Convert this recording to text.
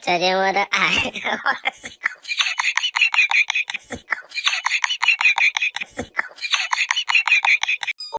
再见，我的爱。